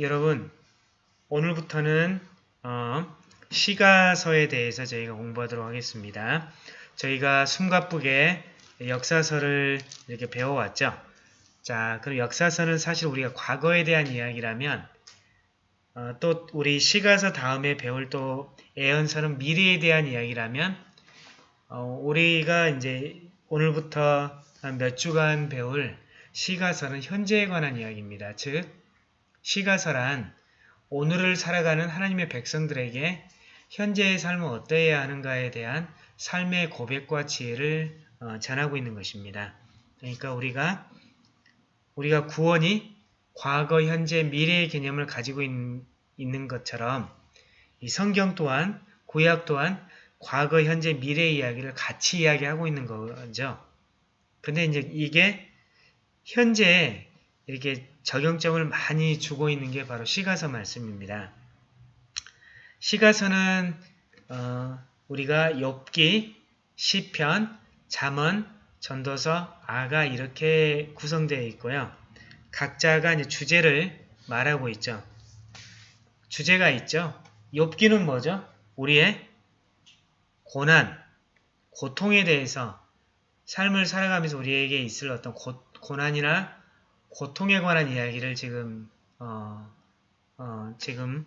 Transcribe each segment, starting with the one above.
여러분 오늘부터는 어, 시가서에 대해서 저희가 공부하도록 하겠습니다. 저희가 숨가쁘게 역사서를 이렇게 배워왔죠. 자, 그럼 역사서는 사실 우리가 과거에 대한 이야기라면 어, 또 우리 시가서 다음에 배울 또 애언서는 미래에 대한 이야기라면 어, 우리가 이제 오늘부터 몇 주간 배울 시가서는 현재에 관한 이야기입니다. 즉 시가서란 오늘을 살아가는 하나님의 백성들에게 현재의 삶은 어떠해야 하는가에 대한 삶의 고백과 지혜를 어, 전하고 있는 것입니다. 그러니까 우리가 우리가 구원이 과거, 현재, 미래의 개념을 가지고 있, 는 것처럼 이 성경 또한 구약 또한 과거, 현재, 미래의 이야기를 같이 이야기하고 있는 거죠. 근데 이제 이게 현재 이렇게 적용점을 많이 주고 있는 게 바로 시가서 말씀입니다. 시가서는 어, 우리가 욥기, 시편, 잠언, 전도서, 아가 이렇게 구성되어 있고요. 각자가 이제 주제를 말하고 있죠. 주제가 있죠. 욥기는 뭐죠? 우리의 고난, 고통에 대해서 삶을 살아가면서 우리에게 있을 어떤 고, 고난이나 고통에 관한 이야기를 지금 어, 어, 지금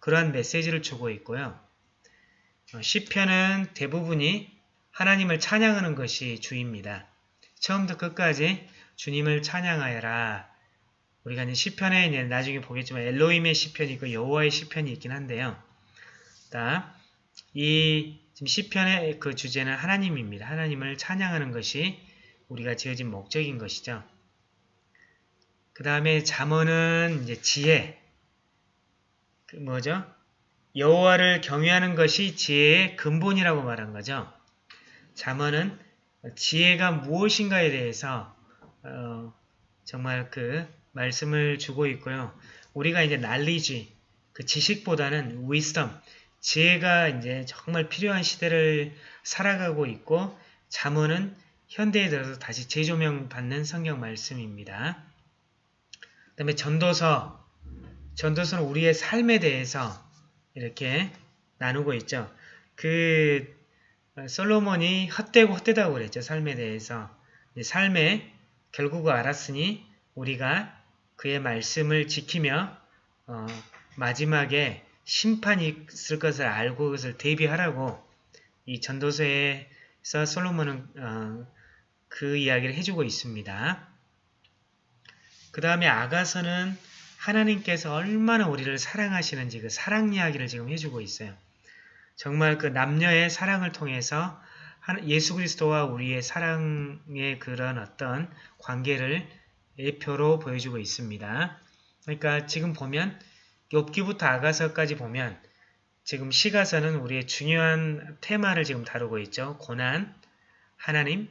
그러한 메시지를 주고 있고요. 어, 시편은 대부분이 하나님을 찬양하는 것이 주입니다. 처음부터 끝까지 주님을 찬양하여라. 우리가 이제 시편에 나중에 보겠지만 엘로임의 시편이 있고 여호와의 시편이 있긴 한데요. 이 지금 시편의 그 주제는 하나님입니다. 하나님을 찬양하는 것이 우리가 지어진 목적인 것이죠. 그 다음에 잠언은 이제 지혜. 그 뭐죠? 여호와를 경외하는 것이 지혜의 근본이라고 말한 거죠. 잠언은 지혜가 무엇인가에 대해서 어, 정말 그 말씀을 주고 있고요. 우리가 이제 날리지 그 지식보다는 wisdom 지혜가 이제 정말 필요한 시대를 살아가고 있고 잠언은 현대에 들어서 다시 재조명 받는 성경 말씀입니다. 그 다음에 전도서 전도서는 우리의 삶에 대해서 이렇게 나누고 있죠. 그 솔로몬이 헛되고 헛되다고 그랬죠. 삶에 대해서. 삶에 결국은 알았으니 우리가 그의 말씀을 지키며 어, 마지막에 심판이 있을 것을 알고 그것을 대비하라고 이 전도서에서 솔로몬은 어, 그 이야기를 해주고 있습니다. 그 다음에 아가서는 하나님께서 얼마나 우리를 사랑하시는지 그 사랑 이야기를 지금 해주고 있어요. 정말 그 남녀의 사랑을 통해서 예수 그리스도와 우리의 사랑의 그런 어떤 관계를 예표로 보여주고 있습니다. 그러니까 지금 보면 욥기부터 아가서까지 보면 지금 시가서는 우리의 중요한 테마를 지금 다루고 있죠. 고난, 하나님,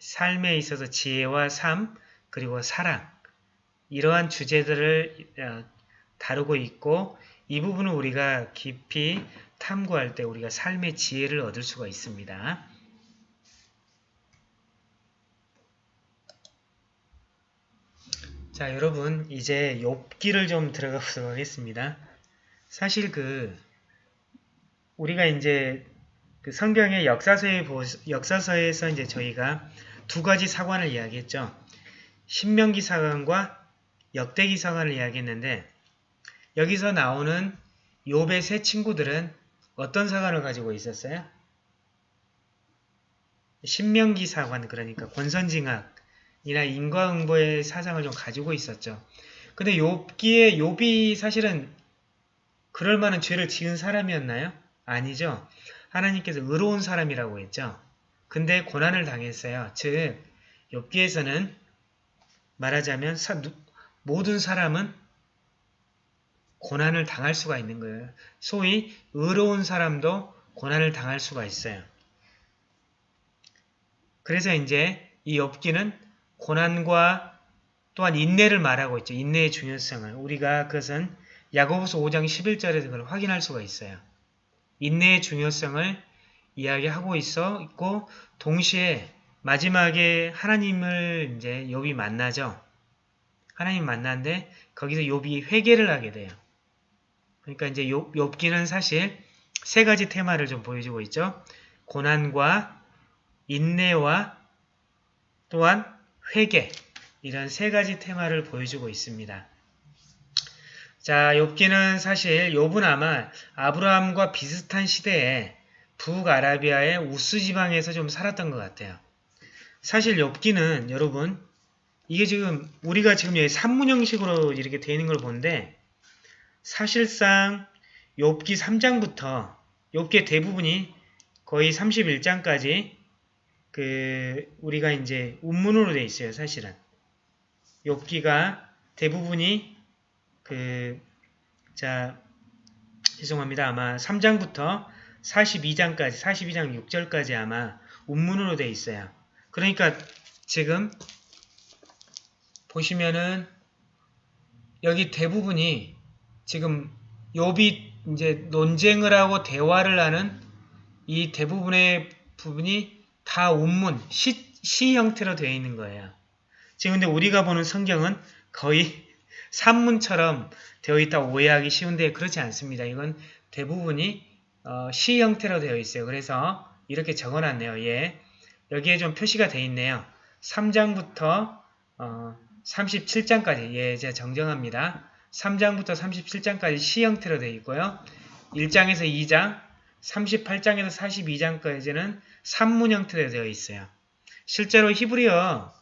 삶에 있어서 지혜와 삶, 그리고 사랑 이러한 주제들을 어, 다루고 있고 이 부분은 우리가 깊이 탐구할 때 우리가 삶의 지혜를 얻을 수가 있습니다. 자 여러분 이제 욥기를 좀 들어가 보도록 하겠습니다. 사실 그 우리가 이제 그 성경의 역사서에 역사서에서 이제 저희가 두 가지 사관을 이야기했죠. 신명기 사관과 역대기 사관을 이야기했는데 여기서 나오는 욥의 세 친구들은 어떤 사관을 가지고 있었어요? 신명기 사관 그러니까 권선징악이나 인과응보의 사상을 좀 가지고 있었죠. 근데 욥기에 욥이 사실은 그럴 만한 죄를 지은 사람이었나요? 아니죠. 하나님께서 의로운 사람이라고 했죠. 근데 고난을 당했어요. 즉 욥기에서는 말하자면 사, 모든 사람은 고난을 당할 수가 있는 거예요. 소위 의로운 사람도 고난을 당할 수가 있어요. 그래서 이제 이 엽기는 고난과 또한 인내를 말하고 있죠. 인내의 중요성을. 우리가 그것은 야고보서 5장 11절에서 그걸 확인할 수가 있어요. 인내의 중요성을 이야기하고 있어 있고 동시에 마지막에 하나님을 이제 욥이 만나죠. 하나님 만났는데 거기서 욥이 회개를 하게 돼요. 그러니까 이제 욥, 욥기는 사실 세 가지 테마를 좀 보여주고 있죠. 고난과 인내와 또한 회개 이런 세 가지 테마를 보여주고 있습니다. 자, 욥기는 사실 욥은 아마 아브라함과 비슷한 시대에 북아라비아의 우스 지방에서 좀 살았던 것 같아요. 사실 엽기는 여러분 이게 지금 우리가 지금 여기 산문 형식으로 이렇게 되어 있는 걸 보는데 사실상 엽기 3장부터 엽기의 대부분이 거의 31장까지 그 우리가 이제 운문으로 되어 있어요. 사실은 엽기가 대부분이 그 자 죄송합니다. 아마 3장부터 42장까지 42장 6절까지 아마 운문으로 되어 있어요. 그러니까 지금 보시면은 여기 대부분이 지금 욥이 이제 논쟁을 하고 대화를 하는 이 대부분의 부분이 다 운문, 시, 시 형태로 되어 있는 거예요. 지금 근데 우리가 보는 성경은 거의 산문처럼 되어 있다 오해하기 쉬운데 그렇지 않습니다. 이건 대부분이 어, 시 형태로 되어 있어요. 그래서 이렇게 적어놨네요. 예. 여기에 좀 표시가 되어 있네요. 3장부터 어, 37장까지 예, 제가 정정합니다. 3장부터 37장까지 시 형태로 되어 있고요. 1장에서 2장, 38장에서 42장까지는 산문 형태로 되어 있어요. 실제로 히브리어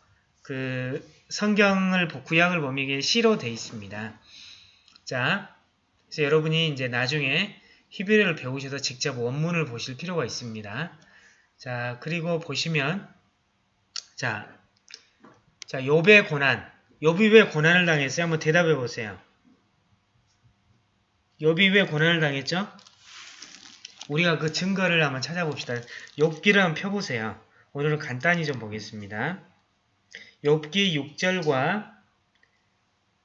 그 성경을 구약을 보면 이게 시로 되어 있습니다. 자, 그래서 여러분이 이제 나중에 히브리어를 배우셔서 직접 원문을 보실 필요가 있습니다. 자, 그리고 보시면 자, 자, 욥의 고난. 욥이 왜 고난을 당했어요? 한번 대답해 보세요. 욥이 왜 고난을 당했죠? 우리가 그 증거를 한번 찾아봅시다. 욥기를 한번 펴보세요. 오늘은 간단히 좀 보겠습니다. 욥기 6절과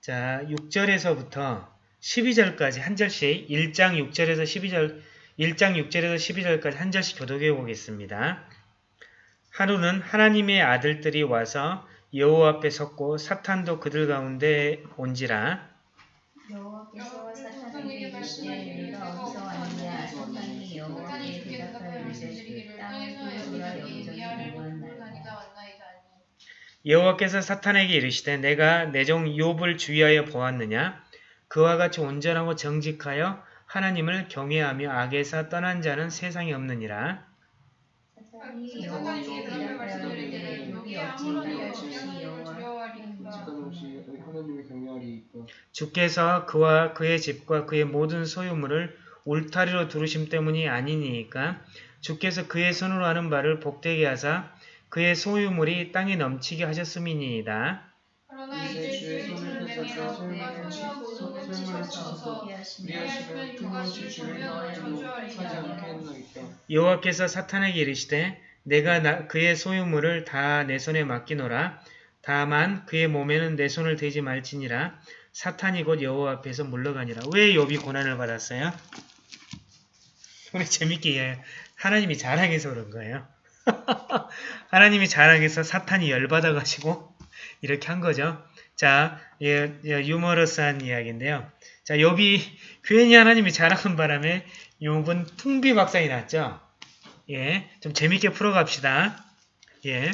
자 6절에서부터 12절까지 한 절씩 1장 6절에서 12절 1장 6절에서 12절까지 한 절씩 교독해 보겠습니다. 하루는 하나님의 아들들이 와서 여호와 앞에 섰고 사탄도 그들 가운데 온지라. 여호와께서 사탄에게 이르시되 네가 어디서 왔느냐? 사탄이 여호와께 대답하여 이르시되 땅을 돌아 여기저기 보았나이다 여호와께서 사탄에게 이르시되 내가 내 종 욥을 주의하여 보았느냐? 그와 같이 온전하고 정직하여 하나님을 경외하며 악에서 떠난 자는 세상에 없느니라. 사탄이 여호와께 주께서 그와 그의 집과 그의 모든 소유물을 울타리로 두르심 때문이 아니니까 주께서 그의 손으로 하는 바를 복되게 하사 그의 소유물이 땅에 넘치게 하셨음이니이다. 그러나 이제 주의 손을 치소서 주를 여호와께서 사탄에게 이르시되 내가 나- 그의 소유물을 다 내 손에 맡기노라. 다만 그의 몸에는 내 손을 대지 말지니라. 사탄이 곧 여호와 앞에서 물러가니라. 왜 욥이 고난을 받았어요? 우리 재밌게 이해. 하나님이 자랑해서 그런 거예요. 하나님이 자랑해서 사탄이 열받아가지고 이렇게 한 거죠. 자, 예, 예, 유머러스한 이야기인데요. 자, 욥이 괜히 하나님이 자랑한 바람에 욥은 풍비박산이 났죠. 예, 좀 재밌게 풀어갑시다. 예,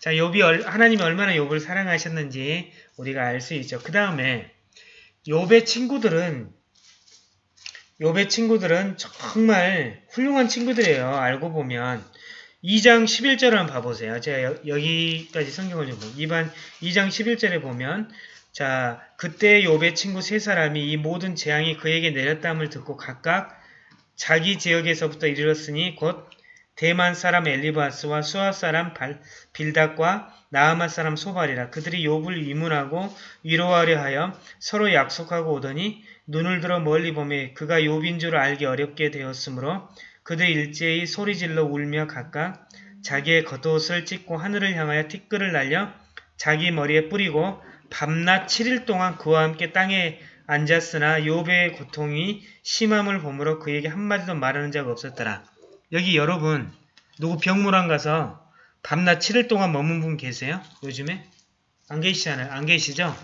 자, 얼- 하나님이 얼마나 욥을 사랑하셨는지 우리가 알 수 있죠. 그 다음에 욥의 친구들은 욥의 친구들은 정말 훌륭한 친구들이에요. 알고 보면 2장 11절을 한번 봐보세요. 제가 여, 여기까지 성경을 좀 보고 2반 2장 11절에 보면 자 그때 욥의 친구 세 사람이 이 모든 재앙이 그에게 내렸다함을 듣고 각각 자기 지역에서부터 이르렀으니 곧 대만 사람 엘리바스와 수아 사람 발, 빌닷과 나아마 사람 소발이라 그들이 욥을 위문하고 위로하려 하여 서로 약속하고 오더니 눈을 들어 멀리 보매 그가 욥인 줄 알기 어렵게 되었으므로 그들 일제히 소리질러 울며 각각 자기의 겉옷을 찢고 하늘을 향하여 티끌을 날려 자기 머리에 뿌리고 밤낮 7일 동안 그와 함께 땅에 앉았으나 욥의 고통이 심함을 보므로 그에게 한마디도 말하는 자가 없었더라. 여기 여러분 누구 병문안 가서 밤낮 7일 동안 머문 분 계세요? 요즘에? 안 계시잖아요. 안 계시죠?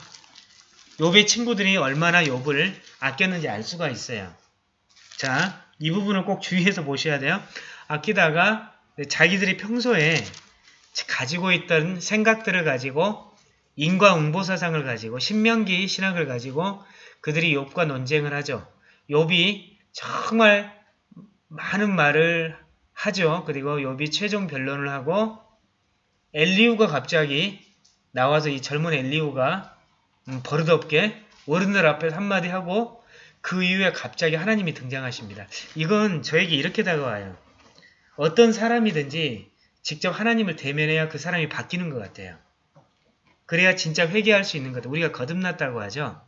욥의 친구들이 얼마나 욥을 아꼈는지 알 수가 있어요. 자, 이 부분을 꼭 주의해서 보셔야 돼요. 아끼다가 자기들이 평소에 가지고 있던 생각들을 가지고 인과응보 사상을 가지고 신명기 신학을 가지고 그들이 욥과 논쟁을 하죠. 욥이 정말 많은 말을 하죠. 그리고 욥이 최종 변론을 하고 엘리우가 갑자기 나와서 이 젊은 엘리우가 음, 버릇없게 어른들 앞에서 한마디 하고 그 이후에 갑자기 하나님이 등장하십니다. 이건 저에게 이렇게 다가와요. 어떤 사람이든지 직접 하나님을 대면해야 그 사람이 바뀌는 것 같아요. 그래야 진짜 회개할 수 있는 것 같아요. 우리가 거듭났다고 하죠.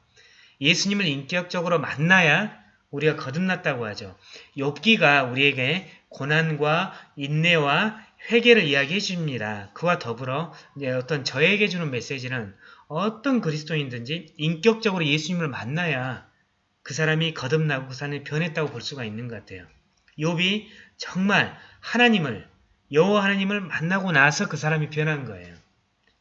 예수님을 인격적으로 만나야 우리가 거듭났다고 하죠. 욥기가 우리에게 고난과 인내와 회개를 이야기해 줍니다. 그와 더불어 어떤 저에게 주는 메시지는 어떤 그리스도인든지 인격적으로 예수님을 만나야 그 사람이 거듭나고 그 사람이 변했다고 볼 수가 있는 것 같아요. 욥이 정말 하나님을 여호와 하나님을 만나고 나서 그 사람이 변한 거예요.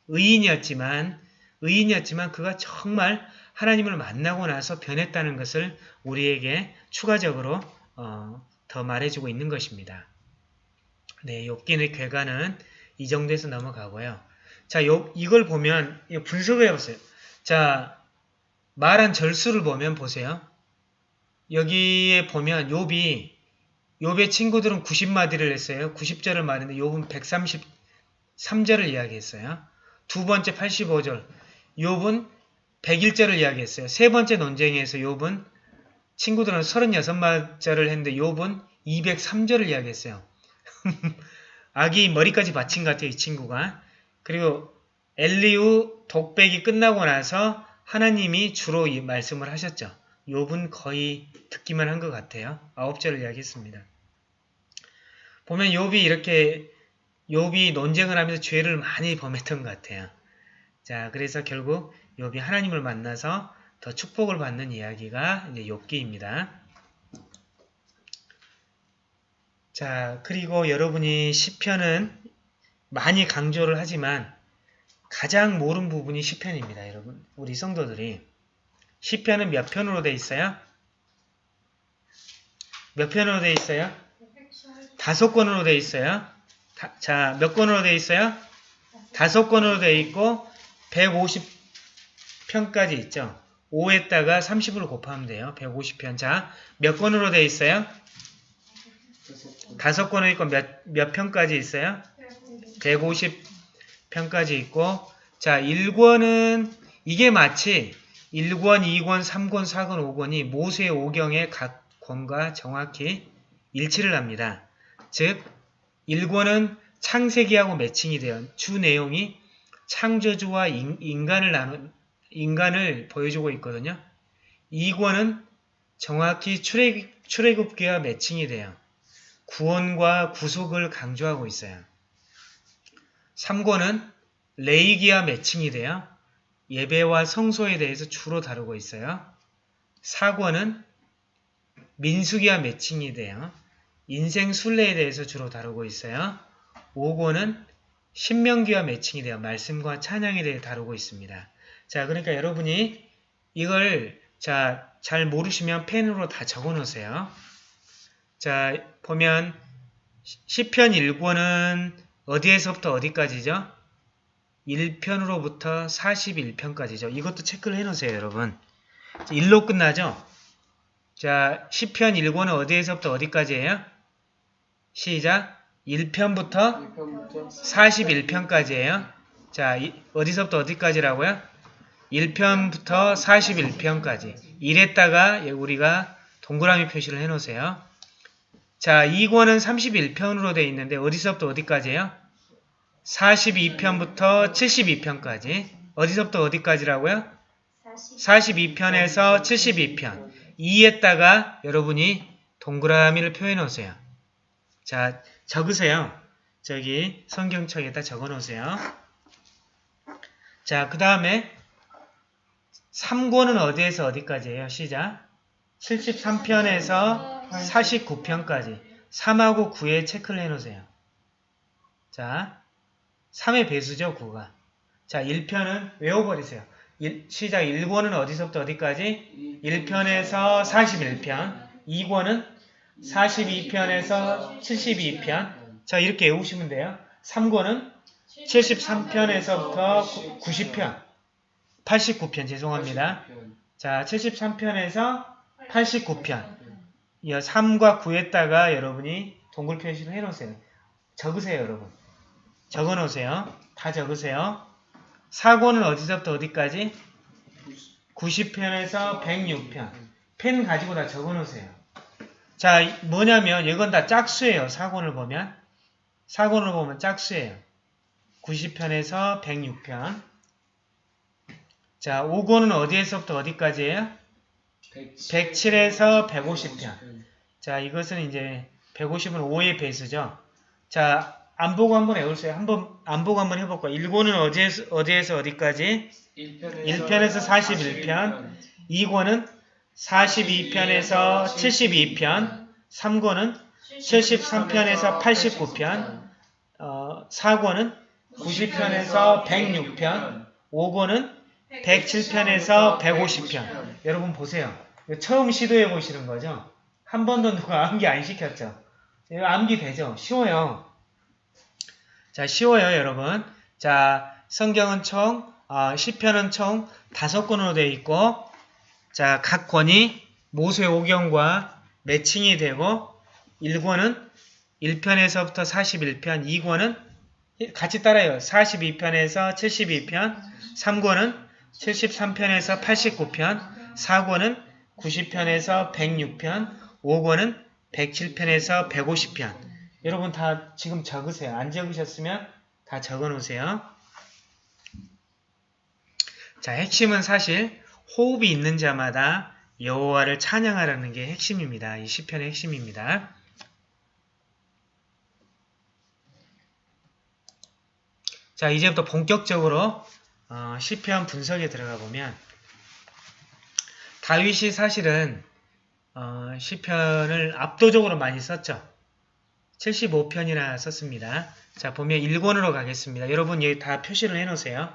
의인이었지만 의인이었지만 그가 정말 하나님을 만나고 나서 변했다는 것을 우리에게 추가적으로 어, 더 말해주고 있는 것입니다. 네, 욥기의 괴가는 이 정도에서 넘어가고요. 자, 요, 이걸 보면 분석을 해보세요. 자, 말한 절수를 보면 보세요. 여기에 보면 욥이 욥의 친구들은 90마디를 했어요. 90절을 말했는데 욥은 133절을 이야기했어요. 두 번째 85절. 욥은 101절을 이야기했어요. 세 번째 논쟁에서 욥은 친구들은 36마절을 했는데 욥은 203절을 이야기했어요. 아기 머리까지 받친 것 같아요. 이 친구가. 그리고 엘리우 독백이 끝나고 나서 하나님이 주로 이 말씀을 하셨죠. 욥은 거의 듣기만 한 것 같아요. 아홉 절을 이야기했습니다. 보면 욥이 이렇게 욥이 논쟁을 하면서 죄를 많이 범했던 것 같아요. 자, 그래서 결국 욥이 하나님을 만나서 더 축복을 받는 이야기가 이제 욥기입니다. 자, 그리고 여러분이 시편은 많이 강조를 하지만 가장 모르는 부분이 시편입니다, 여러분. 우리 성도들이 시편은 몇 편으로 돼 있어요? 몇 편으로 돼 있어요? 다섯 권으로 돼 있어요. 다, 자, 몇 권으로 돼 있어요? 다섯 권으로 돼 있고 150 편까지 있죠. 5에다가 30을 곱하면 돼요. 150편. 자, 몇 권으로 돼 있어요? 다섯 권으로 있고 몇, 몇 편까지 있어요? 150편까지 있고 자, 1권은 이게 마치 1권, 2권, 3권, 4권, 5권이 모세의 오경의 각 권과 정확히 일치를 합니다. 즉 1권은 창세기하고 매칭이 돼요. 주 내용이 창조주와 인, 간을 나눈 인간을 보여주고 있거든요. 2권은 정확히 출애굽, 출애굽기와 매칭이 돼요. 구원과 구속을 강조하고 있어요. 3권은 레이기와 매칭이 돼요. 예배와 성소에 대해서 주로 다루고 있어요. 4권은 민수기와 매칭이 돼요. 인생 순례에 대해서 주로 다루고 있어요. 5권은 신명기와 매칭이 돼요. 말씀과 찬양에 대해 다루고 있습니다. 자, 그러니까 여러분이 이걸 자, 잘 모르시면 펜으로 다 적어 놓으세요. 자, 보면 시편 1권은 어디에서부터 어디까지죠? 1편으로부터 41편까지죠. 이것도 체크를 해 놓으세요, 여러분. 1로 끝나죠? 자, 시편 1권은 어디에서부터 어디까지예요? 시작. 1편부터 1편부터 41편까지예요. 자, 이, 어디서부터 어디까지라고요? 1편부터 41편까지. 1에다가 우리가 동그라미 표시를 해 놓으세요. 자, 2권은 31편으로 되어 있는데 어디서부터 어디까지예요? 42편부터 72편까지. 어디서부터 어디까지라고요? 42편에서 72편. 2에다가 여러분이 동그라미를 표해 놓으세요. 자, 적으세요. 저기 성경책에다 적어 놓으세요. 자, 그 다음에 3권은 어디에서 어디까지예요? 시작. 73편에서 49편까지. 3하고 9에 체크를 해 놓으세요. 자, 3의 배수죠, 9가. 자, 1편은 외워버리세요. 일- 시작 1권은 어디서부터 어디까지? 1편에서 41편 2권은 42편에서 72편 자 이렇게 외우시면 돼요. 3권은 73편에서부터 90편 89편 죄송합니다. 자 73편에서 89편 이 3과 9에다가 여러분이 동글 표시를 해놓으세요. 적으세요 여러분. 적어놓으세요. 다 적으세요. 4권은 어디서부터 어디까지? 90편에서 106편. 펜 가지고 다 적어놓으세요. 자, 뭐냐면 이건 다 짝수예요. 4권을 보면. 4권을 보면 짝수예요. 90편에서 106편. 자, 5권은 어디에서부터 어디까지예요? 107 에서 150편. 자, 이것은 이제 150은 5의 배수죠. 자, 안 보고 한번 외우세요. 한번 안 보고 한번 해볼까요? 1권은 어디에서, 어디에서 어디까지? 1편에서 41편. 2권은 42편에서 72편. 3권은 73편에서 89편. 어, 4권은 90편에서 106편. 5권은 107편에서 150편. 여러분 보세요. 처음 시도해 보시는 거죠? 한 번도 누가 암기 안 시켰죠? 암기 되죠? 쉬워요. 자, 쉬워요, 여러분. 자, 성경은 총, 어, 시편은 총 다섯 권으로 되어 있고, 자, 각 권이 모세 오경과 매칭이 되고, 1권은 1편에서부터 41편, 2권은 같이 따라요. 42편에서 72편, 3권은 73편에서 89편, 4권은 90편에서 106편, 5권은 107편에서 150편. 여러분 다 지금 적으세요. 안 적으셨으면 다 적어 놓으세요. 자, 핵심은 사실 호흡이 있는 자마다 여호와를 찬양하라는 게 핵심입니다. 이 시편의 핵심입니다. 자, 이제부터 본격적으로 어, 시편 분석에 들어가 보면 다윗이 사실은 어, 시편을 압도적으로 많이 썼죠. 75편이나 썼습니다. 자, 보면 1권으로 가겠습니다. 여러분 여기 다 표시를 해놓으세요.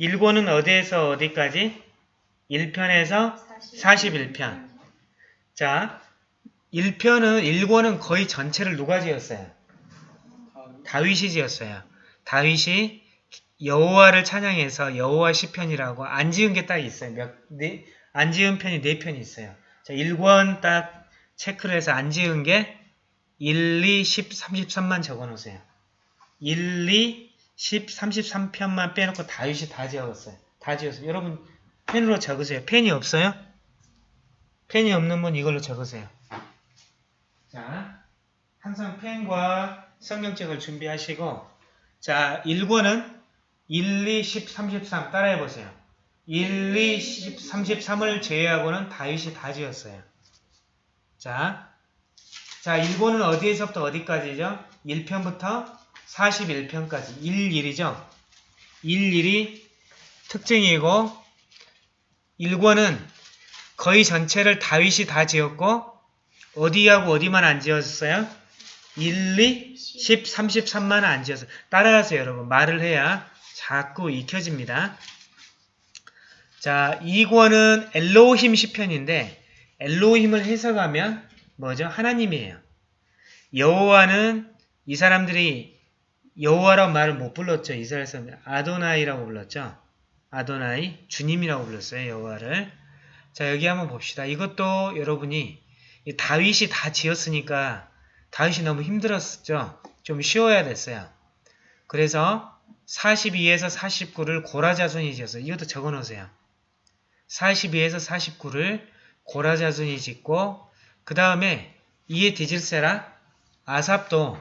1권은 어디에서 어디까지? 1편에서 41편. 자, 1편은 1권은 거의 전체를 누가 지었어요? 다윗이 지었어요. 다윗이 여호와를 찬양해서 여호와 시편이라고 안 지은 게 딱 있어요. 몇, 네, 안 지은 편이 네 편이 있어요. 자, 1권 딱 체크를 해서 안 지은 게 1, 2, 10, 33만 적어 놓으세요. 1, 2, 10, 33편만 빼놓고 다윗이 다 지었어요. 다 지었어요. 여러분 펜으로 적으세요. 펜이 없어요? 펜이 없는 분 이걸로 적으세요. 자, 항상 펜과 성경책을 준비하시고 자, 1권은 1, 2, 10, 33 따라해보세요. 1, 2, 10, 33을 제외하고는 다윗이 다 지었어요. 자, 자 1권은 어디에서부터 어디까지죠? 1편부터 41편까지 1, 1이죠. 1, 1이 특징이고 1권은 거의 전체를 다윗이 다 지었고 어디하고 어디만 안 지었어요? 1, 2, 10, 33만 안 지었어요. 따라하세요 여러분. 말을 해야 자꾸 익혀집니다. 자, 2권은 엘로힘 시편인데 엘로힘을 해석하면 뭐죠? 하나님이에요. 여호와는 이 사람들이 여호와라고 말을 못 불렀죠. 이스라엘에서 아도나이라고 불렀죠. 아도나이, 주님이라고 불렀어요. 여호와를. 자, 여기 한번 봅시다. 이것도 여러분이 다윗이 다 지었으니까 다윗이 너무 힘들었죠. 좀 쉬워야 됐어요. 그래서 42에서 49를 고라자손이 지었어요. 이것도 적어놓으세요. 42에서 49를 고라자손이 짓고 그 다음에 이에 디질세라 아삽도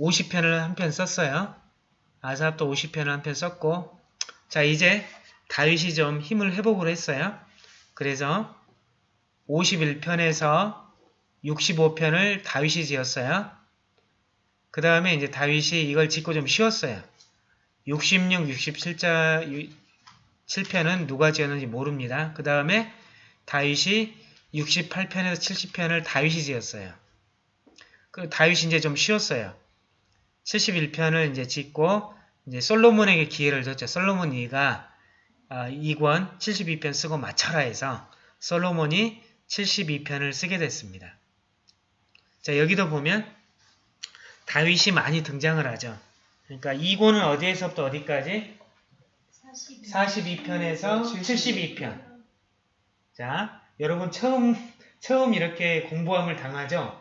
50편을 한 편 썼어요. 아삽도 50편을 한 편 썼고 자 이제 다윗이 좀 힘을 회복을 했어요. 그래서 51편에서 65편을 다윗이 지었어요. 그 다음에 이제 다윗이 이걸 짓고 좀 쉬었어요. 66, 67자 7편은 누가 지었는지 모릅니다. 그 다음에 다윗이 68편에서 70편을 다윗이 지었어요. 그 다윗이 이제 좀 쉬었어요. 71편을 이제 짓고 이제 솔로몬에게 기회를 줬죠. 솔로몬 이가 아, 2권 72편 쓰고 맞춰라 해서 솔로몬이 72편을 쓰게 됐습니다. 자 여기도 보면 다윗이 많이 등장을 하죠. 그러니까 2권은 어디에서부터 어디까지? 42 편에서 72편. 자, 여러분 처음 처음 이렇게 공부함을 당하죠.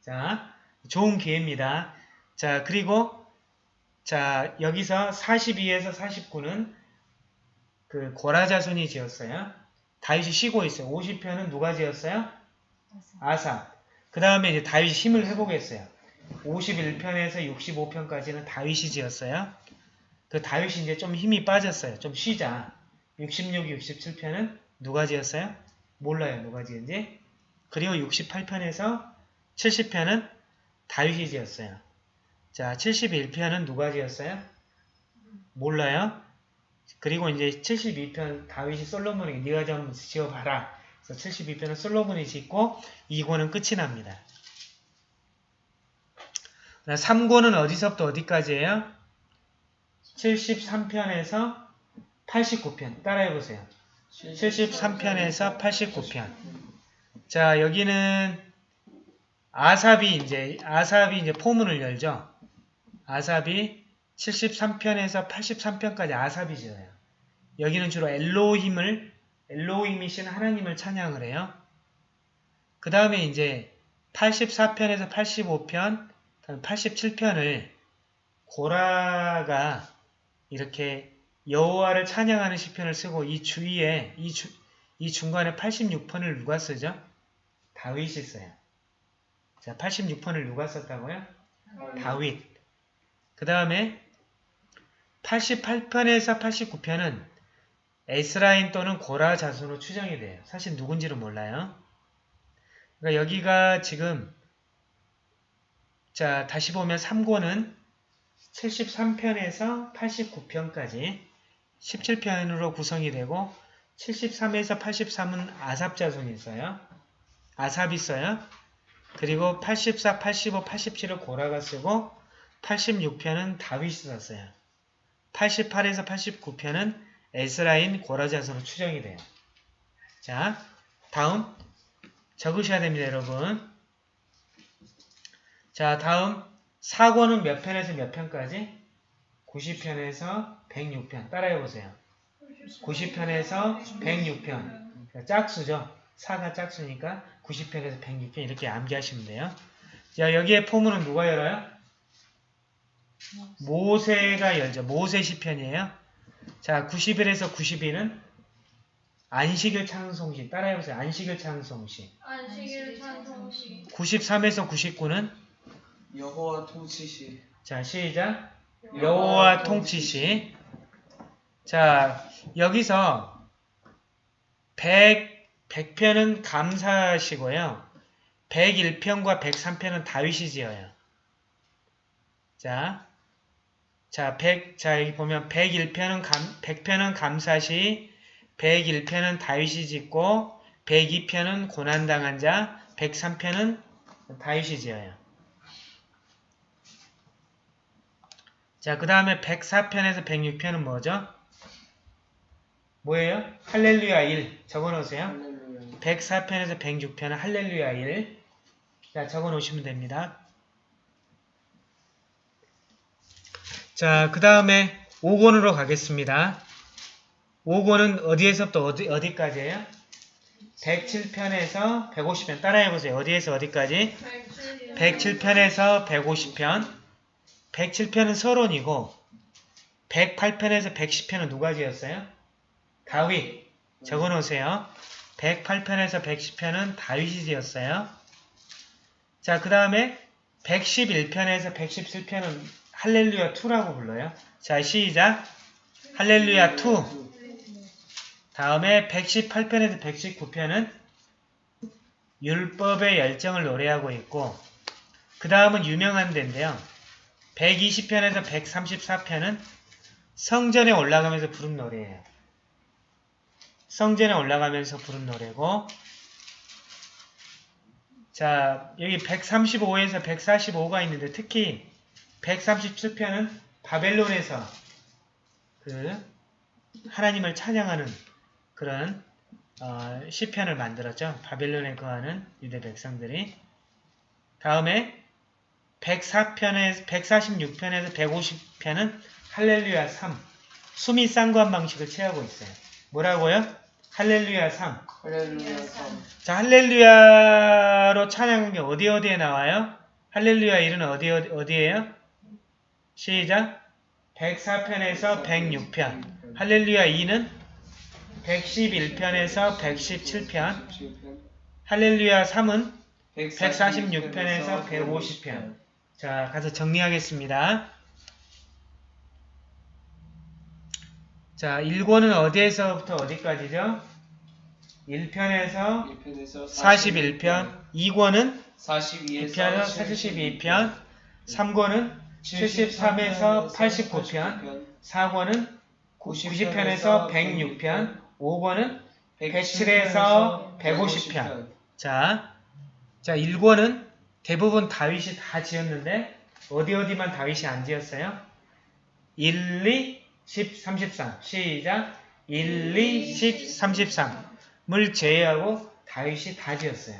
자, 좋은 기회입니다. 자, 그리고 자 여기서 42에서 49는 그 고라자손이 지었어요. 다윗이 쉬고 있어요. 50편은 누가 지었어요? 아사. 그 다음에 이제 다윗이 힘을 회복했어요. 51편에서 65편까지는 다윗이 지었어요. 그 다윗이 이제 좀 힘이 빠졌어요. 좀 쉬자. 66, 67편은 누가 지었어요? 몰라요. 누가 지은지. 그리고 68편에서 70편은 다윗이 지었어요. 자, 71편은 누가 지었어요? 몰라요. 그리고 이제 72편 다윗이 솔로몬에게 네가 좀 지어봐라. 그래서 72편은 솔로몬이 짓고 2권은 끝이 납니다. 3권은 어디서부터 어디까지예요? 73편에서 89편. 따라해보세요. 73편에서 89편. 자, 여기는 아삽이 이제, 아삽이 이제 포문을 열죠. 아삽이 73편에서 83편까지 아삽이 지어요. 여기는 주로 엘로힘을, 엘로힘이신 하나님을 찬양을 해요. 그 다음에 이제 84편에서 85편, 87편을 고라가 이렇게 여호와를 찬양하는 시편을 쓰고 이 주위에 이, 주, 이 중간에 86편을 누가 쓰죠? 다윗이 써요. 자, 86편을 누가 썼다고요? 다윗. 그 다음에 88편에서 89편은 에스라임 또는 고라 자손으로 추정이 돼요. 사실 누군지는 몰라요. 그러니까 여기가 지금 자 다시 보면 3권은 73편에서 89편까지 17편으로 구성이 되고 73에서 83은 아삽 자손이 있어요. 아삽이 있어요. 그리고 84, 85, 87을 고라가 쓰고 86편은 다윗이 썼어요. 88에서 89편은 에스라인 고라 자손으로 추정이 돼요. 자, 다음 적으셔야 됩니다, 여러분. 자, 다음 4권은 몇 편에서 몇 편까지? 90편에서 106편. 따라해보세요. 90편에서 106편. 짝수죠. 4가 짝수니까 90편에서 106편 이렇게 암기하시면 돼요. 자, 여기에 포문은 누가 열어요? 모세가 열죠. 모세 시편이에요. 자, 91에서 92는 안식일 찬송시. 따라해보세요. 안식일 찬송시. 안식일 찬송시 93에서 99는 여호와 통치시 자, 시작. 여호와 통치시. 자, 여기서 100, 100편은 감사시고요. 101편과 103편은 다윗이 지어요. 자, 자, 100, 자, 여기 보면 101편은 감, 100편은 감사시, 101편은 다윗이 짓고, 102편은 고난당한 자, 103편은 다윗이 지어요. 자, 그 다음에 104편에서 106편은 뭐죠? 뭐예요? 할렐루야 1. 적어놓으세요. 할렐루야 104편에서 106편은 할렐루야 1. 자, 적어놓으시면 됩니다. 자, 그 다음에 5권으로 가겠습니다. 5권은 어디에서부터 어디, 어디까지예요? 107편에서 150편. 따라해보세요. 어디에서 어디까지? 107편에서 150편. 107편은 서론이고 108편에서 110편은 누가 지었어요? 다윗. 적어놓으세요. 108편에서 110편은 다윗이 지었어요. 자, 그 다음에 111편에서 117편은 할렐루야 2라고 불러요. 자, 시작. 할렐루야 2. 다음에 118편에서 119편은 율법의 열정을 노래하고 있고 그 다음은 유명한 데인데요. 120편에서 134편은 성전에 올라가면서 부른 노래예요. 성전에 올라가면서 부른 노래고 자 여기 135에서 145가 있는데 특히 137편은 바벨론에서 그 하나님을 찬양하는 그런 어, 시편을 만들었죠. 바벨론에 거하는 유대 백성들이. 다음에 104편에 146편에서 150편은 할렐루야 3. 수미 쌍관 방식을 취하고 있어요. 뭐라고요? 할렐루야 3. 할렐루야 3 자, 할렐루야로 찬양한 게 어디 어디에 나와요? 할렐루야 1은 어디 어디 어디예요? 시작. 104편에서 106편. 할렐루야 2는 111편에서 117편. 할렐루야 3은 146편에서 150편. 자, 가서 정리하겠습니다. 자, 1권은 어디에서부터 어디까지죠? 1편에서 1편에서 41편, 2권은 42에서 2편에서 42편, 3권은 73에서 89편, 4권은 90편에서 106편, 5권은 107에서 150편. 자, 자 1권은 대부분 다윗이 다 지었는데 어디 어디만 다윗이 안 지었어요? 1, 2, 10, 33 시작 1, 2, 10, 33을 제외하고 다윗이 다 지었어요.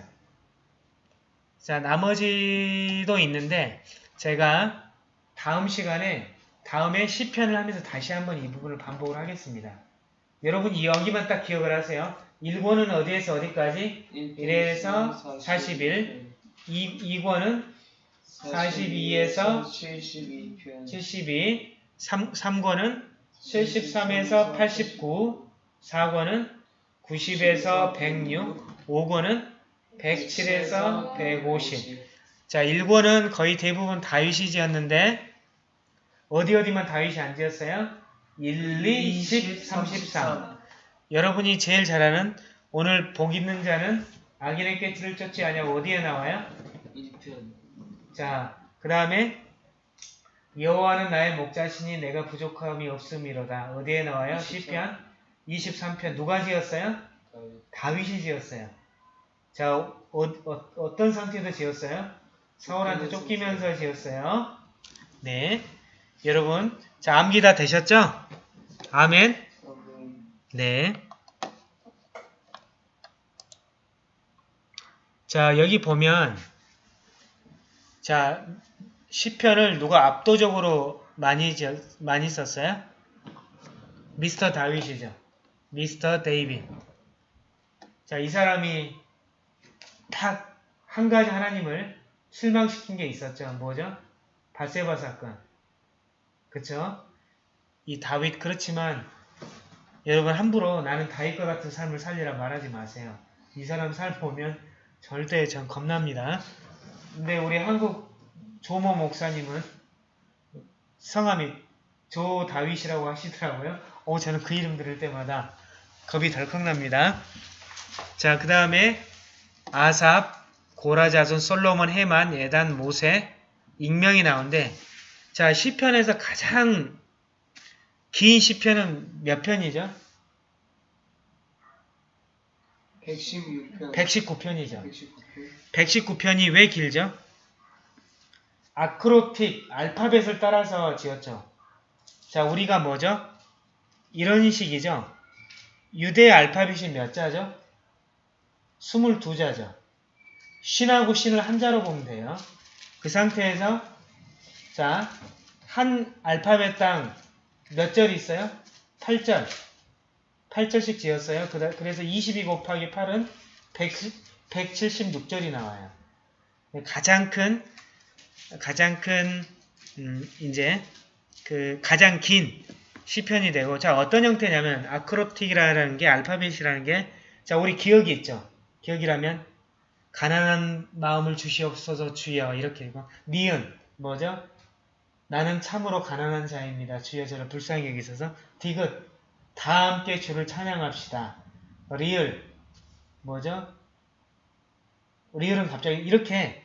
자 나머지도 있는데 제가 다음 시간에 다음에 시편을 하면서 다시 한번 이 부분을 반복을 하겠습니다. 여러분 이 여기만 딱 기억을 하세요. 1권은 어디에서 어디까지? 1에서 41, 2, 2권은 42에서 72편 72, 3, 3권은 73에서 89, 4권은 90에서 106, 5권은 107에서 150. 자, 1권은 거의 대부분 다윗이 지었는데 어디 어디만 다윗이 안 지었어요? 1, 2, 10, 33. 여러분이 제일 잘 아는 오늘 복 있는 자는 악인의 깨치를 쫓지 아니하고 어디에 나와요? 1편 자, 그 다음에 여호와는 나의 목자시니 내가 부족함이 없음이로다. 어디에 나와요? 10편, 23편 누가 지었어요? 다윗 이 지었어요. 자, 어, 떤 상태에서 지었어요? 사울한테 쫓기면서 지었어요. 네, 여러분, 자 암기 다 되셨죠? 아멘. 네. 자, 여기 보면 자, 시편을 누가 압도적으로 많이 지- 많이 썼어요? 미스터 다윗이죠. 미스터 데이빗. 자, 이 사람이 딱 한 가지 하나님을 실망시킨 게 있었죠. 뭐죠? 바세바 사건. 그쵸? 이 다윗 그렇지만 여러분 함부로 나는 다윗과 같은 삶을 살리라 말하지 마세요. 이 사람 삶 보면 절대 전 겁납니다. 근데 우리 한국 조모 목사님은 성함이 조 다윗이라고 하시더라고요. 오 저는 그 이름 들을 때마다 겁이 덜컥 납니다. 자, 그 다음에 아삽, 고라자손, 솔로몬, 헤만, 에단, 모세, 익명이 나오는데 자, 시편에서 가장 긴 시편은 몇 편이죠? 116편 119편이죠. 119편 119편이 왜 길죠? 아크로틱, 알파벳을 따라서 지었죠. 자, 우리가 뭐죠? 이런 식이죠. 유대 알파벳이 몇 자죠? 22자죠. 신하고 신을 한 자로 보면 돼요. 그 상태에서 자, 한 알파벳당 몇 절이 있어요? 8절. 8절씩 지었어요. 그래서 22 곱하기 8은 176절이 나와요. 가장 큰 가장 큰 음, 이제 그 가장 긴 시편이 되고 자 어떤 형태냐면 아크로틱이라는 게 알파벳이라는 게 자 우리 기억이 있죠. 기억이라면 가난한 마음을 주시옵소서 주여 이렇게 읽고 니은 뭐죠? 나는 참으로 가난한 자입니다. 주여 저를 불쌍히 여기소서 디귿 다 함께 주를 찬양합시다. 리을 뭐죠? 리을은 갑자기 이렇게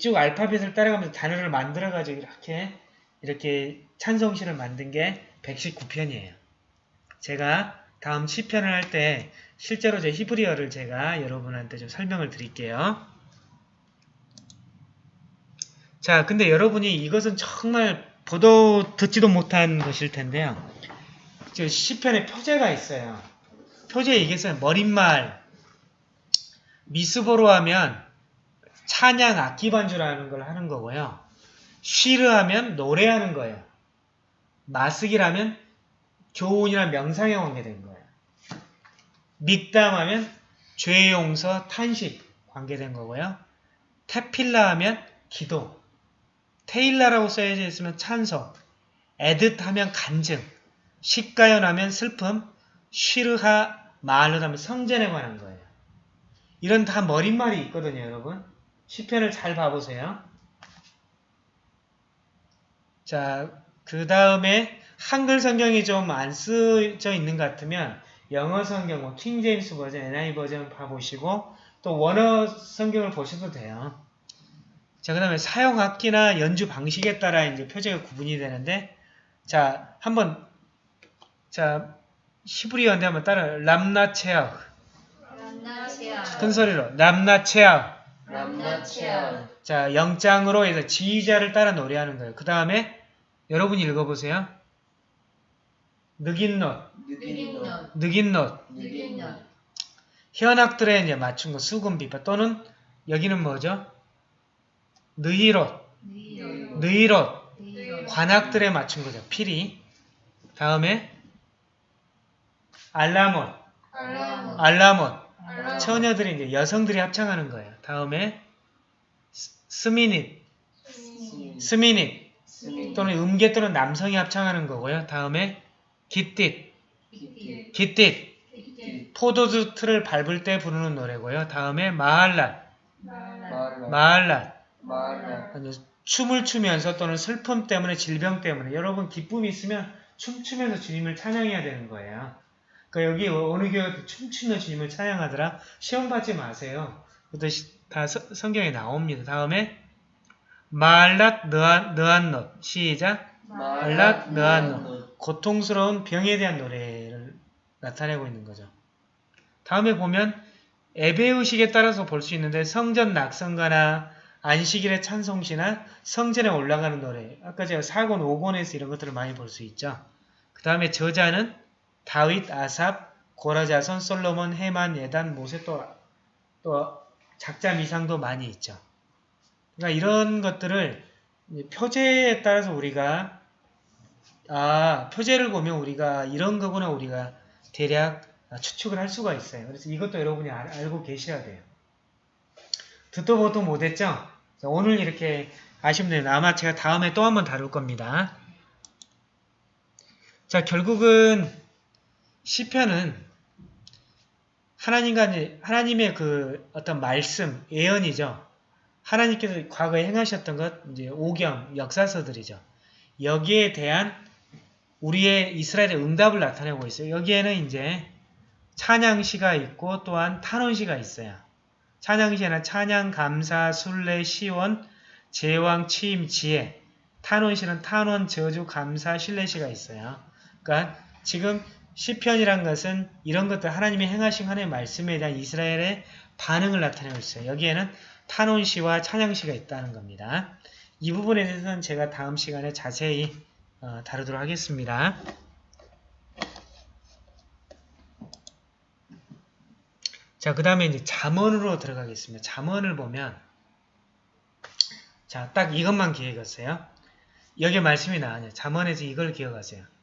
쭉 알파벳을 따라가면서 단어를 만들어가지고 이렇게 이렇게 찬송시를 만든 게 119편이에요. 제가 다음 시편을 할 때 실제로 제 히브리어를 제가 여러분한테 좀 설명을 드릴게요. 자, 근데 여러분이 이것은 정말 보도 듣지도 못한 것일 텐데요. 저 시편에 표제가 있어요. 표제 얘기했어요. 머릿말 미스보로 하면 찬양 악기 반주라는 걸 하는 거고요. 쉬르 하면 노래하는 거예요. 마스기라면 교훈이나 명상에 관계된 거예요. 믹담 하면 죄 용서, 탄식 관계된 거고요. 테필라 하면 기도, 테일라라고 써져 있으면 찬송, 에듯 하면 간증, 식가연 하면 슬픔, 쉬르하 마을로 하면 성전에 관한 거예요. 이런 다 머릿말이 있거든요, 여러분. 시편을 잘 봐보세요. 자, 그 다음에 한글 성경이 좀 안 쓰여져 있는 것 같으면 영어 성경, 뭐 킹제임스 버전, NIV 버전 봐보시고 또 원어 성경을 보셔도 돼요. 자, 그 다음에 사용학기나 연주 방식에 따라 이제 표제가 구분이 되는데 자, 한번 자, 히브리어인데 한번 따라 람나체아 큰 소리로 람나체아 람나체아 자, 영장으로 해서 지휘자를 따라 노래하는 거예요. 그 다음에 여러분이 읽어보세요. 느긴노, 느낀노 느긴노. 느낀노 현악들에 이제 맞춘 거 수금 비파 또는 여기는 뭐죠? 느이롯, 느이롯. 관악들에 맞춘 거죠. 피리. 다음에 알라몬, 알라몬. 처녀들이 이제 여성들이 합창하는 거예요. 다음에 스- 스미닛, 스미닛 스미 또는 음계 또는 남성이 합창하는 거고요. 다음에 기띠. 기티 포도주 틀을 밟을 때 부르는 노래고요. 다음에. 마라 이제 춤을 추면서 또는 슬픔 때문에 질병 때문에 여러분 기쁨이 있으면 춤추면서 주님을 찬양해야 되는 거예요. 그러니까 여기 어느 교회도 춤추는 주님을 찬양하더라. 시험 받지 마세요. 그것도 시- 다 서- 성경에 나옵니다. 다음에 말랏 느안 느안넛 시작 마라 느안넛 고통스러운 병에 대한 노래를 나타내고 있는 거죠. 다음에 보면 에베우식에 따라서 볼 수 있는데 성전 낙성가나 안식일의 찬송시나 성전에 올라가는 노래 아까 제가 4권, 5권에서 이런 것들을 많이 볼 수 있죠. 그 다음에 저자는 다윗, 아삽, 고라자손, 솔로몬, 헤만, 예단, 모세 또, 또 작자 미상도 많이 있죠. 그러니까 이런 것들을 표제에 따라서 우리가 아 표제를 보면 우리가 이런 거구나 우리가 대략 추측을 할 수가 있어요. 그래서 이것도 여러분이 알, 알고 계셔야 돼요. 듣도 보도 못했죠? 자, 오늘 이렇게 돼요. 아마 제가 다음에 또 한번 다룰 겁니다. 자, 결국은 시편은 하나님과 하나님의 그 어떤 말씀, 예언이죠. 하나님께서 과거에 행하셨던 것, 이제 오경, 역사서들이죠. 여기에 대한 우리의 이스라엘의 응답을 나타내고 있어요. 여기에는 이제 찬양시가 있고 또한 탄원시가 있어요. 찬양시에는 찬양, 감사, 순례, 시원, 제왕, 취임, 지혜. 탄원시는 탄원, 저주, 감사, 신뢰시가 있어요. 그러니까 지금 시편이란 것은 이런 것들 하나님의 행하신 하나님의 말씀에 대한 이스라엘의 반응을 나타내고 있어요. 여기에는 탄원시와 찬양시가 있다는 겁니다. 이 부분에 대해서는 제가 다음 시간에 자세히 어, 다루도록 하겠습니다. 자, 그 다음에 이제 잠언으로 들어가겠습니다. 잠언을 보면 자, 딱 이것만 기억하세요. 여기 말씀이 나와요. 잠언에서 이걸 기억하세요.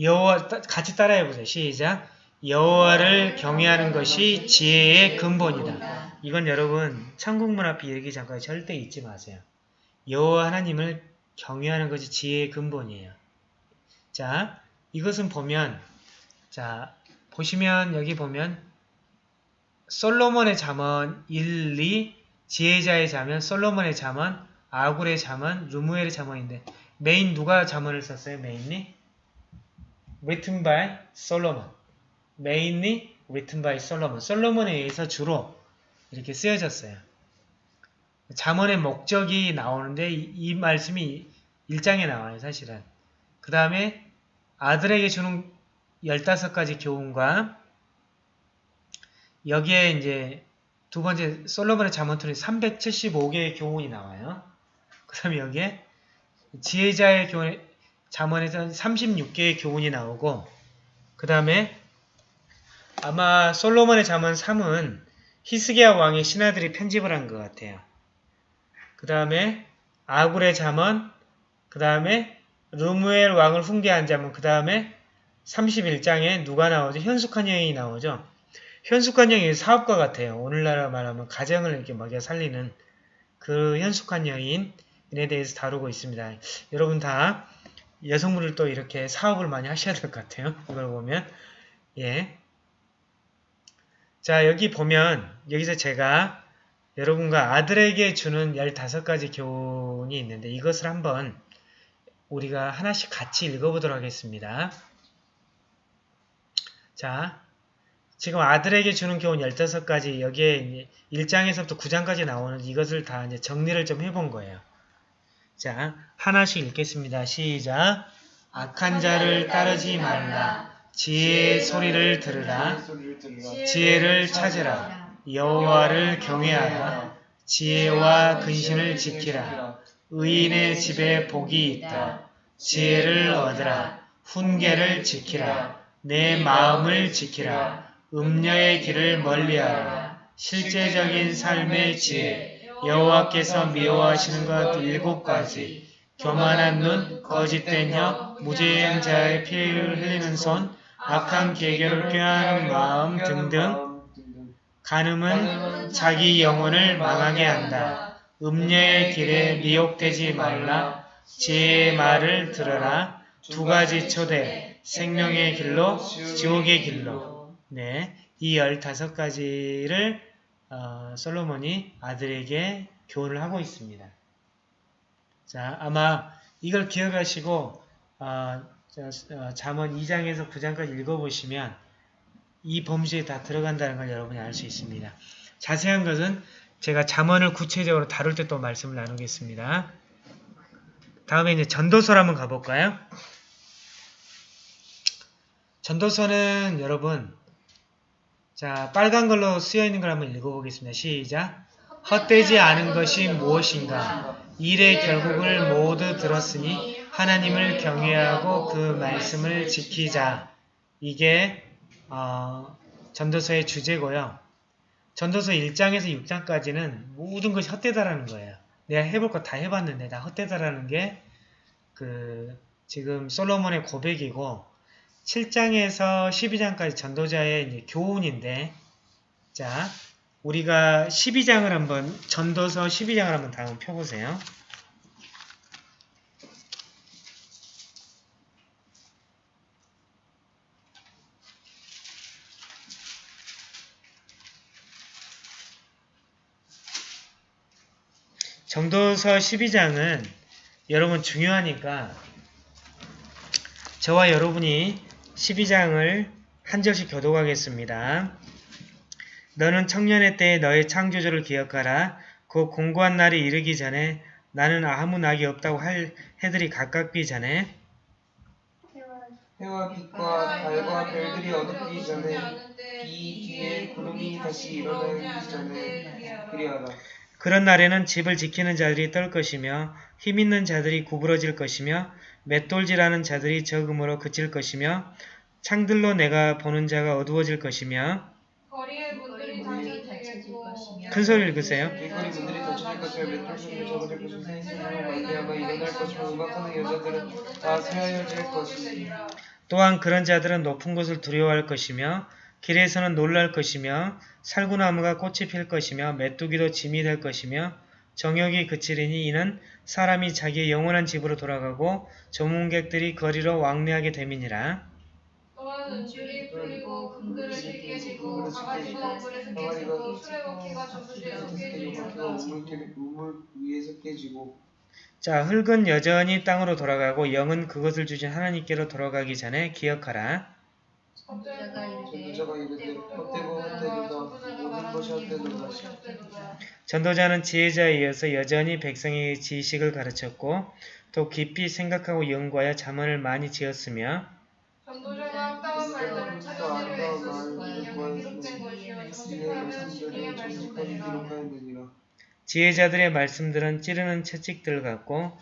여호와 따- 같이 따라해 보세요. 시작. 여호와를 경외하는 것이 지혜의 근본이다. 이건 여러분 천국문 앞에 얘기 잠깐 절대 잊지 마세요. 여호와 하나님을 경외하는 것이 지혜의 근본이에요. 자, 이것은 보면 자, 보시면 여기 보면 솔로몬의 잠언 1, 2, 지혜자의 잠언, 솔로몬의 잠언, 아굴의 잠언, 르무엘의 잠언인데 메인 누가 잠언을 썼어요? main이? Written by 솔로몬. main이 written by 솔로몬. 솔로몬에 의해서 주로 이렇게 쓰여졌어요. 잠언의 목적이 나오는데 이, 이 말씀이 1장에 나와요, 사실은. 그 다음에 아들에게 주는 15가지 교훈과 여기에 이제 두 번째 솔로몬의 잠언틀이 375개의 교훈이 나와요. 그 다음에 여기에 지혜자의 교훈, 잠언에서는 36개의 교훈이 나오고 그 다음에 아마 솔로몬의 잠언 3은 히스기야 왕의 신하들이 편집을 한 것 같아요. 그 다음에 아굴의 잠언, 그 다음에 르무엘 왕을 훈계한 잠언, 그 다음에 31장에 누가 나오죠? 현숙한 여인이 나오죠? 현숙한 여인이 사업가 같아요. 오늘날 말하면 가정을 이렇게 먹여 살리는 그 현숙한 여인에 대해서 다루고 있습니다. 여러분 다 여성분들 또 이렇게 사업을 많이 하셔야 될 것 같아요. 이걸 보면. 예. 자, 여기 보면, 여기서 제가 여러분과 아들에게 주는 15가지 교훈이 있는데 이것을 한번 우리가 하나씩 같이 읽어보도록 하겠습니다. 자, 지금 아들에게 주는 교훈 15가지 여기에 1장에서부터 9장까지 나오는 이것을 다 이제 정리를 좀 해본 거예요. 자, 하나씩 읽겠습니다. 시작. 악한 자를 따르지 말라. 지혜의 소리를 들으라. 지혜를 찾으라. 여호와를 경외하라. 지혜와 근신을 지키라. 의인의 집에 복이 있다. 지혜를 얻으라. 훈계를 지키라. 내 마음을 지키라. 음녀의 길을 멀리하라. 실제적인 삶의 지혜. 여호와께서 미워하시는 것 일곱 가지. 교만한 눈, 거짓된 혀, 무죄한 자의 피를 흘리는 손, 악한 계교를 꾀하는 마음 등등. 간음은 자기 영혼을 망하게 한다. 음녀의 길에 미혹되지 말라. 지혜의 말을 들어라. 두 가지 초대, 생명의 길로, 지옥의 길로. 네, 이 15가지를 어, 솔로몬이 아들에게 교훈을 하고 있습니다. 자, 아마 이걸 기억하시고 어, 저, 어, 잠언 2장에서 9장까지 읽어보시면 이 범주에 다 들어간다는 걸 여러분이 알 수 있습니다. 자세한 것은 제가 잠언을 구체적으로 다룰 때 또 말씀을 나누겠습니다. 다음에 이제 전도서를 한번 가볼까요? 전도서는 여러분 자 빨간 걸로 쓰여 있는 걸 한번 읽어보겠습니다. 시작. 헛되지 않은 것이 무엇인가? 일의 결국을 모두 들었으니 하나님을 경외하고 그 말씀을 지키자. 이게 어, 전도서의 주제고요. 전도서 1장에서 6장까지는 모든 것이 헛되다라는 거예요. 내가 해볼 거 다 해봤는데 다 헛되다라는 게 그 지금 솔로몬의 고백이고 7장에서 12장까지 전도자의 교훈인데 자 우리가 12장을 한번 전도서 12장을 한번 다음 펴보세요. 전도서 12장은 여러분 중요하니까 저와 여러분이 12장을 한 절씩 교독하겠습니다. 너는 청년의 때에 너의 창조주를 기억하라. 그 공고한 날이 이르기 전에 나는 아무 낙이 없다고 할 해들이 가깝기 전에 해와 빛과 달과 별들이 어둡기 전에 비 뒤에 구름이 다시 일어나기 전에 그리하라. 그런 날에는 집을 지키는 자들이 떨 것이며 힘 있는 자들이 구부러질 것이며 맷돌질하는 자들이 적음으로 그칠 것이며 창들로 내가 보는 자가 어두워질 것이며 큰 소리 읽으세요. 새하여질 것이며 또한 그런 자들은 높은 곳을 두려워할 것이며 길에서는 놀랄 것이며 살구나무가 꽃이 필 것이며 메뚜기도 짐이 될 것이며 정욕이 그치리니 이는 사람이 자기의 영원한 집으로 돌아가고 조문객들이 거리로 왕래하게 됨이니라. 또한 은줄이 풀리고 금그릇이 깨지고 가가지가 물에서 깨지고 수레바퀴가 저수지에서 깨지리로다 우물, 우물 위에서 깨지고 자, 흙은 여전히 땅으로 돌아가고 영은 그것을 주신 하나님께로 돌아가기 전에 기억하라. 전도자는 지혜자에 이어서 여전히 백성에게 지식을 가르쳤고 또 깊이 생각하고 연구하여 자문을 많이 지었으며 지혜자들의 말씀들은 찌르는 채찍들 같고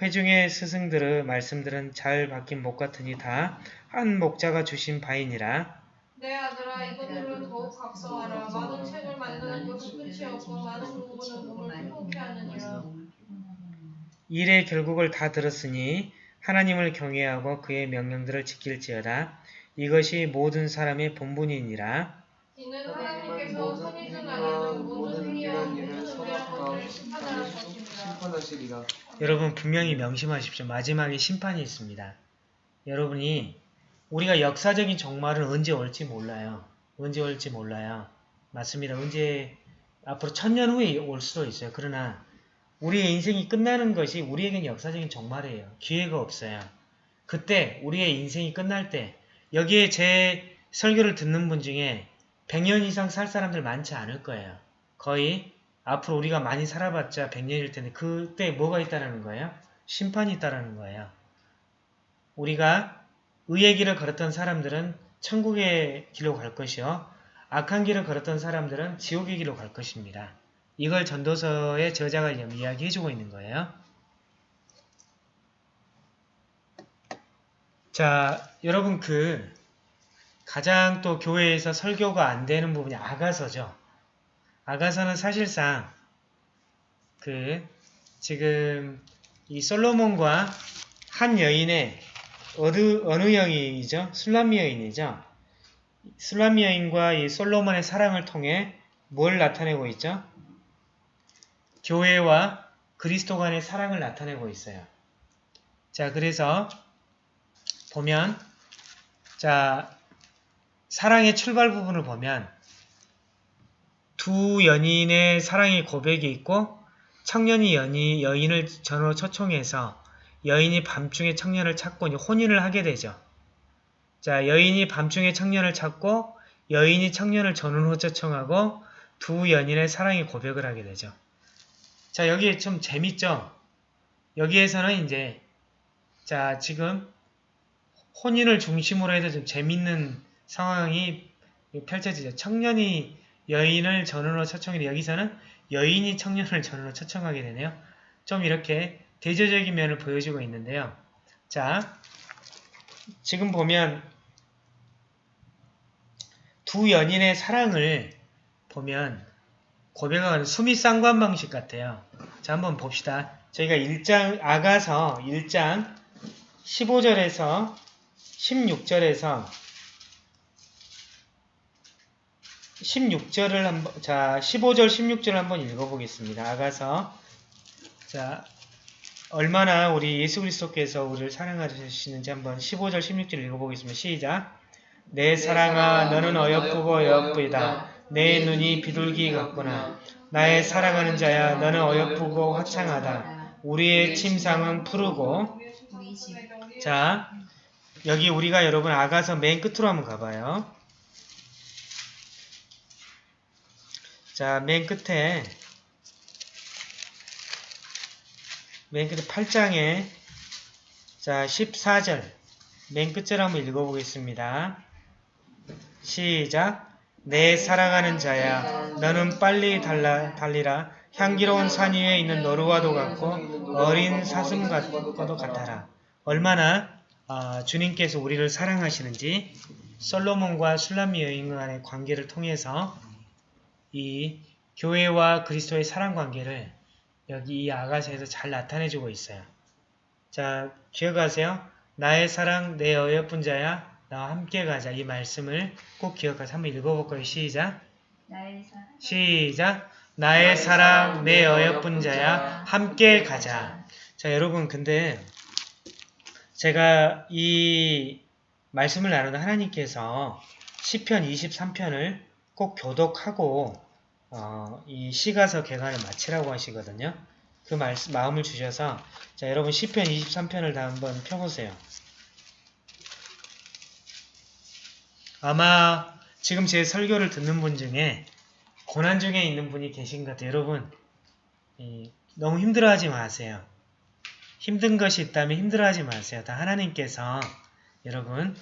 회중의 스승들의 말씀들은 잘 바뀐 목 같으니 다 한 목자가 주신 바이니라. 내 아들아 이것들을 더욱 각성하라 많은 책을 만드는 것은 끝이 없고 많은 공부는 몸을 피곤케 하느니라 일의 결국을 다 들었으니 하나님을 경외하고 그의 명령들을 지킬지어다. 이것이 모든 사람의 본분이니라. 이는 하나님께서 준 나라는 모든 행위와 모든 은혜와 것들을 심판하라 것입니다 심판하시리라. 여러분 분명히 명심하십시오. 마지막에 심판이 있습니다. 여러분이 우리가 역사적인 종말은 언제 올지 몰라요. 언제 올지 몰라요. 맞습니다. 언제 앞으로 천년 후에 올 수도 있어요. 그러나 우리의 인생이 끝나는 것이 우리에겐 역사적인 종말이에요. 기회가 없어요. 그때 우리의 인생이 끝날 때 여기에 제 설교를 듣는 분 중에 100년 이상 살 사람들 많지 않을 거예요. 거의 앞으로 우리가 많이 살아봤자 100년일 텐데 그때 뭐가 있다라는 거예요? 심판이 있다라는 거예요. 우리가 의의 길을 걸었던 사람들은 천국의 길로 갈 것이요. 악한 길을 걸었던 사람들은 지옥의 길로 갈 것입니다. 이걸 전도서의 저자가 이야기해주고 있는 거예요. 자, 여러분 그 가장 또 교회에서 설교가 안 되는 부분이 아가서죠. 아가서는 사실상 그 지금 이 솔로몬과 한 여인의 어느, 어느 여인이죠? 술람미 여인이죠? 술람미 여인과 이 솔로몬의 사랑을 통해 뭘 나타내고 있죠? 교회와 그리스도 간의 사랑을 나타내고 있어요. 자, 그래서 보면 자, 사랑의 출발 부분을 보면 두 연인의 사랑의 고백이 있고 청년이 연이, 여인을 전으로 초청해서 여인이 밤중에 청년을 찾고 혼인을 하게 되죠. 자, 여인이 밤중에 청년을 찾고 여인이 청년을 전으로 초청하고 두 연인의 사랑의 고백을 하게 되죠. 자, 여기 좀 재밌죠? 여기에서는 이제 자, 지금 혼인을 중심으로 해서 좀 재밌는 상황이 펼쳐지죠. 청년이 여인을 전으로 초청해 여기서는 여인이 청년을 전으로 초청하게 되네요. 좀 이렇게 대조적인 면을 보여주고 있는데요. 자, 지금 보면 두 연인의 사랑을 보면 고백하는 수미 쌍관 방식 같아요. 자, 한번 봅시다. 저희가 1장, 아가서 1장 15절에서 16절에서 16절을 한번, 자, 15절, 16절 한번 읽어보겠습니다. 아가서. 자, 얼마나 우리 예수 그리스도께서 우리를 사랑하시는지 한번 15절, 16절 읽어보겠습니다. 시작. 내 사랑아, 너는 어여쁘고 어여쁘이다. 내 눈이 비둘기 같구나. 나의 사랑하는 자야, 너는 어여쁘고 화창하다. 우리의 침상은 푸르고. 자, 여기 우리가 여러분 아가서 맨 끝으로 한번 가봐요. 자, 맨 끝에. 맨 끝에 8장에. 자, 14절. 맨 끝절 한번 읽어보겠습니다. 시작. 내 사랑하는 자야 너는 빨리 달라, 달리라. 향기로운 산 위에 있는 노루와도 같고 어린 사슴 과도 같아라. 얼마나 아, 주님께서 우리를 사랑하시는지. 솔로몬과 술람미 여인 간의 관계를 통해서 이 교회와 그리스도의 사랑 관계를 여기 이 아가서에서 잘 나타내주고 있어요. 자, 기억하세요. 나의 사랑 내 어여쁜 자야 나와 함께 가자 이 말씀을 꼭 기억하세요. 한번 읽어볼 거예요. 시작. 나의 사랑 시작. 나의 사랑 내 어여쁜 자야 함께 가자. 자, 여러분 근데 제가 이 말씀을 나누는 하나님께서 시편 23편을 꼭 교독하고 어, 이 시가서 개관을 마치라고 하시거든요. 그 말씀, 마음을 주셔서 자 여러분 시편 23편을 다 한번 펴보세요. 아마 지금 제 설교를 듣는 분 중에 고난 중에 있는 분이 계신 것 같아요. 여러분 이, 너무 힘들어하지 마세요. 힘든 것이 있다면 힘들어하지 마세요. 다 하나님께서 여러분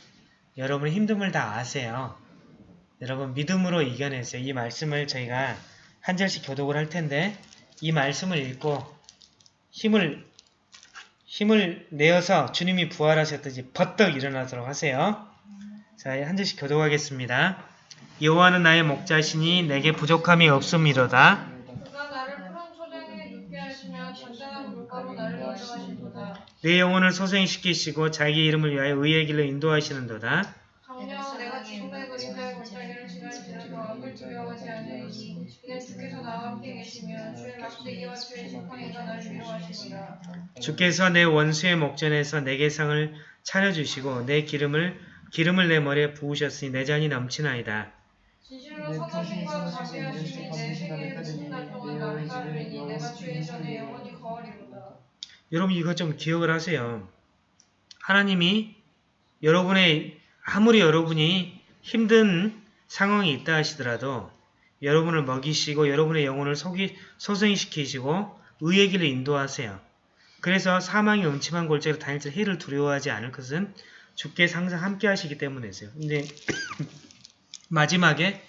여러분의 힘듦을 다 아세요. 여러분 믿음으로 이겨내세요. 이 말씀을 저희가 한 절씩 교독을 할 텐데 이 말씀을 읽고 힘을 힘을 내어서 주님이 부활하셨듯이 버떡 일어나도록 하세요. 자, 한 절씩 교독하겠습니다. 여호와는 나의 목자시니 내게 부족함이 없음이로다. 내 영혼을 소생시키시고 자기 이름을 위하여 의의 길로 인도하시는도다. 주께서 내 원수의 목전에서 내게 상을 차려주시고 내 기름을 기름을 내 머리에 부으셨으니 내 잔이 넘치나이다. 여러분 이것 좀 기억을 하세요. 하나님이 여러분의 아무리 여러분이 힘든 상황이 있다 하시더라도 여러분을 먹이시고 여러분의 영혼을 소생시키시고 의의 길을 인도하세요. 그래서 사망의 음침한 골짜기로 다닐 때 해를 두려워하지 않을 것은 주께서 항상 함께 하시기 때문이세요. 근데 마지막에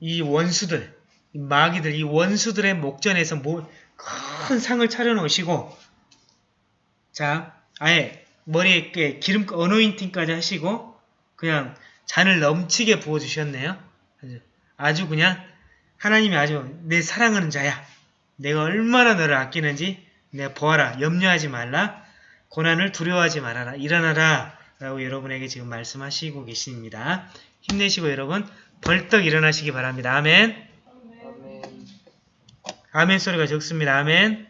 이 원수들, 이 마귀들, 이 원수들의 목전에서 뭐, 큰 상을 차려놓으시고 자, 아예 머리에 기름 어노인팅까지 하시고 그냥 잔을 넘치게 부어주셨네요. 아주 그냥 하나님이 아주 내 사랑하는 자야. 내가 얼마나 너를 아끼는지 내가 보아라. 염려하지 말라. 고난을 두려워하지 말아라. 일어나라. 라고 여러분에게 지금 말씀하시고 계십니다. 힘내시고 여러분 벌떡 일어나시기 바랍니다. 아멘. 아멘. 아멘. 아멘 소리가 적습니다. 아멘.